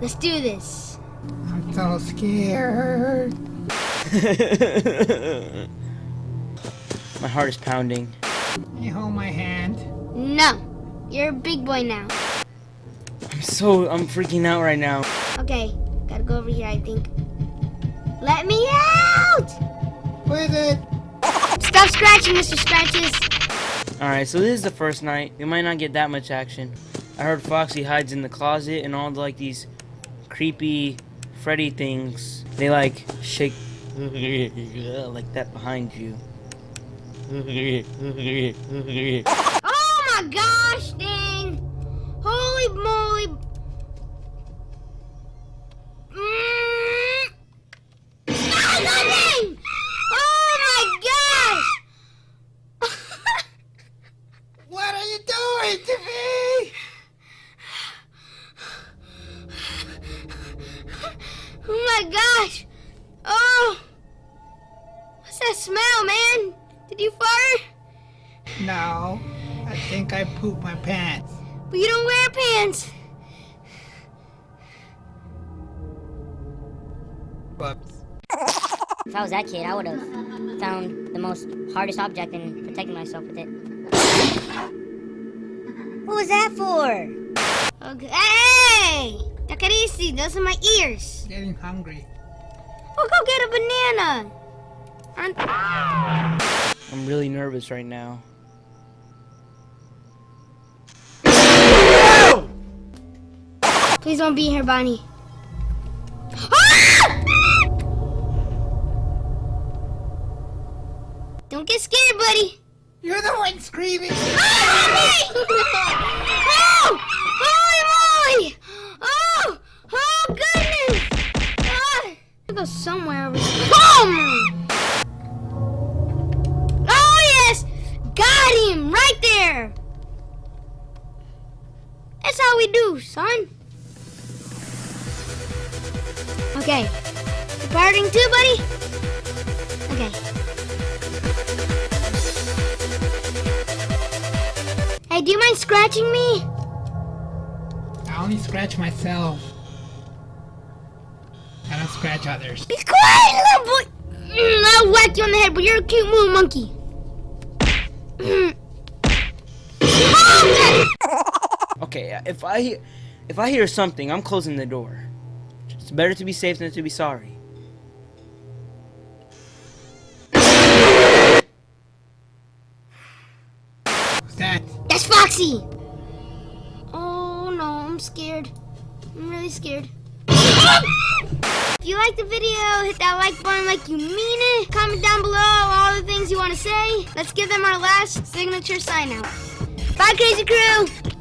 Let's do this. I'm so scared. My heart is pounding. Can you hold my hand? No. You're a big boy now. I'm so, I'm freaking out right now. Okay, gotta go over here, I think. Let me out! What is it? Stop scratching, Mr. Scratches. Alright, so this is the first night. We might not get that much action. I heard Foxy hides in the closet and all the, like these creepy Freddy things. They like shake like that behind you. Oh my gosh, dang! Holy moly! Mm. Ah, nothing! Oh my gosh! What are you doing to me? Oh my gosh! Oh! What's that smell, man? Did you fart? No, I think I pooped my pants. But you don't wear pants. Whoops. If I was that kid, I would have found the most hardest object and protected myself with it. What was that for? Okay. Hey! Take it easy. Those are my ears. Getting hungry. Oh, go get a banana. Aren't- I'm really nervous right now. Please don't be here, Bonnie. Ah! Don't get scared, buddy. You're the one screaming. Oh! I go somewhere over here. Boom! Oh, yes! Got him! Right there! That's how we do, son. Okay. Departing too, buddy? Okay. Hey, do you mind scratching me? I only scratch myself. I don't scratch others. Be quiet, little boy! Mm, I'll whack you on the head, but you're a cute little monkey. Mm. Okay, if I hear, if I hear something, I'm closing the door. It's better to be safe than to be sorry. Who's that? That's Foxy! Oh no, I'm scared. I'm really scared. if you like the video, hit that like button like you mean it. Comment down below all the things you want to say. Let's give them our last signature sign out. Bye, Crazy Crew!